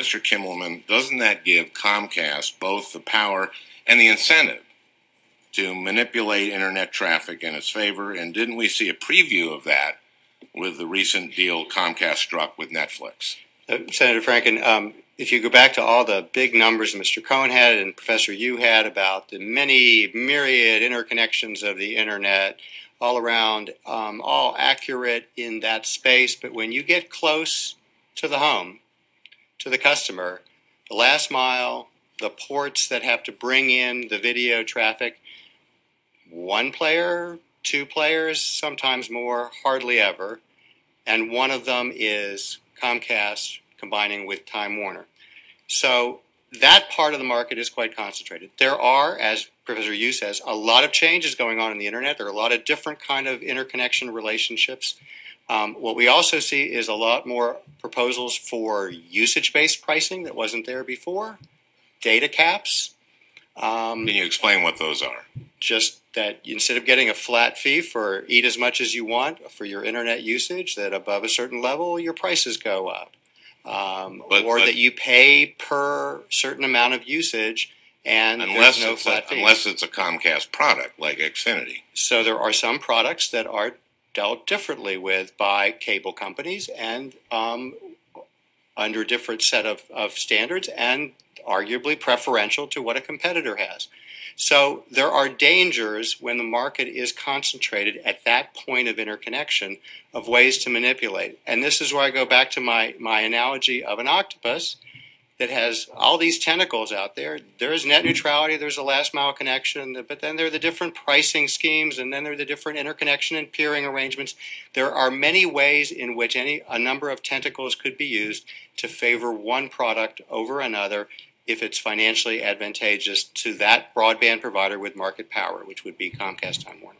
Mr. Kimmelman, doesn't that give Comcast both the power and the incentive to manipulate internet traffic in its favor? And didn't we see a preview of that with the recent deal Comcast struck with Netflix? Uh, Senator Franken, um, if you go back to all the big numbers Mr. Cohen had and Professor Yoo had about the many myriad interconnections of the internet all around, um, all accurate in that space, but when you get close to the home, to the customer, the last mile, the ports that have to bring in the video traffic, one player, two players, sometimes more, hardly ever. And one of them is Comcast combining with Time Warner. So that part of the market is quite concentrated. There are, as Professor Yoo says, a lot of changes going on in the internet. There are a lot of different kind of interconnection relationships. Um, what we also see is a lot more proposals for usage-based pricing that wasn't there before, data caps. Um, Can you explain what those are? Just that instead of getting a flat fee for eat as much as you want for your internet usage, that above a certain level your prices go up, um, but, or but, that you pay per certain amount of usage and unless no it's flat a, fee. Unless it's a Comcast product like Xfinity. So there are some products that are dealt differently with by cable companies and um, under a different set of, of standards and arguably preferential to what a competitor has. So there are dangers when the market is concentrated at that point of interconnection of ways to manipulate. And this is where I go back to my, my analogy of an octopus that has all these tentacles out there. There's net hmm. neutrality, there's a last mile connection, but then there are the different pricing schemes, and then there are the different interconnection and peering arrangements. There are many ways in which any a number of tentacles could be used to favor one product over another if it's financially advantageous to that broadband provider with market power, which would be Comcast Time Warner.